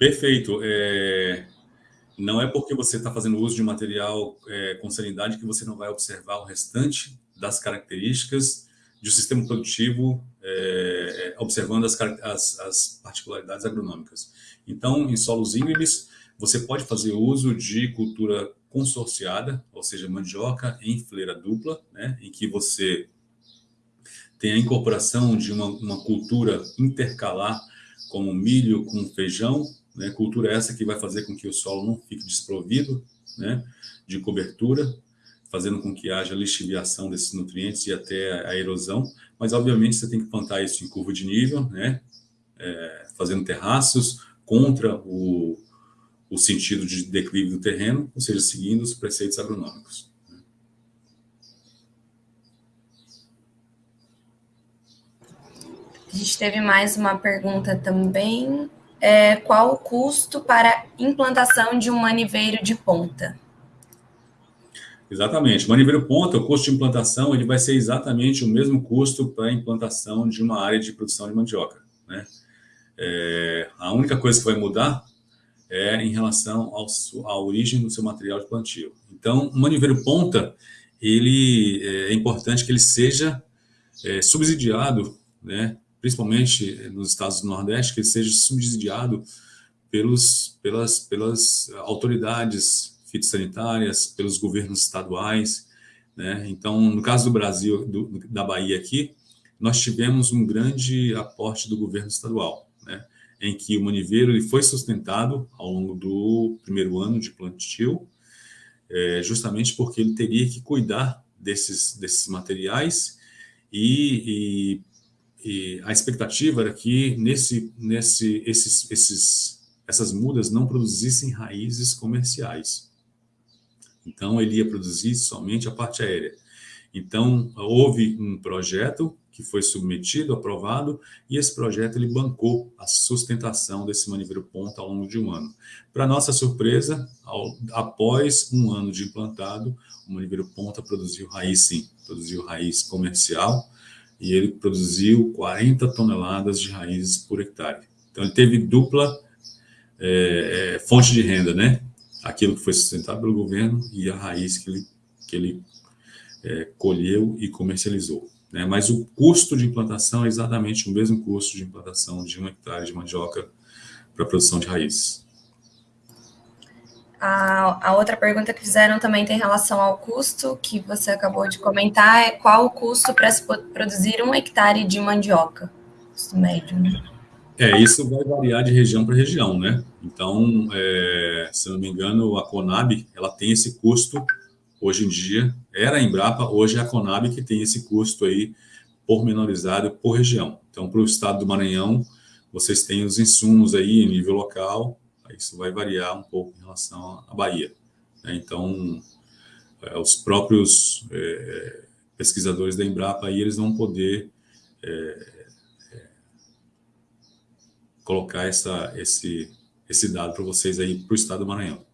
Perfeito. É... Não é porque você está fazendo uso de material é, com sanidade que você não vai observar o restante das características de um sistema produtivo, é, observando as, as, as, particularidades agronômicas. Então, em solos íngremes, você pode fazer uso de cultura consorciada, ou seja, mandioca em fileira dupla, né, em que você tem a incorporação de uma, uma cultura intercalar, como milho com feijão, né, cultura essa que vai fazer com que o solo não fique desprovido né, de cobertura, fazendo com que haja lixiviação desses nutrientes e até a erosão, mas obviamente você tem que plantar isso em curva de nível, né, é, fazendo terraços contra o, o sentido de declive do terreno, ou seja, seguindo os preceitos agronômicos. A gente teve mais uma pergunta também. É, qual o custo para implantação de um maniveiro de ponta? Exatamente. Maniveiro ponta, o custo de implantação, ele vai ser exatamente o mesmo custo para a implantação de uma área de produção de mandioca. Né? É, a única coisa que vai mudar é em relação ao, à origem do seu material de plantio. Então, o maniveiro ponta, ele é importante que ele seja é, subsidiado né, principalmente nos estados do Nordeste, que ele seja subsidiado pelos, pelas, pelas autoridades fitossanitárias, pelos governos estaduais. Né? Então, no caso do Brasil, do, da Bahia aqui, nós tivemos um grande aporte do governo estadual, né? em que o maniveiro ele foi sustentado ao longo do primeiro ano de plantio, é, justamente porque ele teria que cuidar desses, desses materiais e, e e a expectativa era que nesse, nesse, esses, esses, essas mudas não produzissem raízes comerciais. Então, ele ia produzir somente a parte aérea. Então, houve um projeto que foi submetido, aprovado, e esse projeto ele bancou a sustentação desse maniveiro ponta ao longo de um ano. Para nossa surpresa, ao, após um ano de implantado, o maniveiro ponta produziu raiz sim, produziu raiz comercial, e ele produziu 40 toneladas de raízes por hectare. Então, ele teve dupla é, é, fonte de renda, né? Aquilo que foi sustentado pelo governo e a raiz que ele, que ele é, colheu e comercializou. Né? Mas o custo de implantação é exatamente o mesmo custo de implantação de um hectare de mandioca para a produção de raízes. A, a, outra pergunta que fizeram também tem relação ao custo, que você acabou de comentar, é qual o custo para se produzir um hectare de mandioca? Custo médio, né? É, isso vai variar de região para região, né? Então, é, se não me engano, a Conab, ela tem esse custo, hoje em dia, era a Embrapa, hoje é a Conab que tem esse custo aí pormenorizado por região. Então, para o estado do Maranhão, vocês têm os insumos aí em nível local, isso vai variar um pouco em relação à Bahia. Né? Então, é, os próprios é, pesquisadores da Embrapa aí, eles vão poder é, é colocar essa, esse, esse dado para vocês aí para o estado do Maranhão.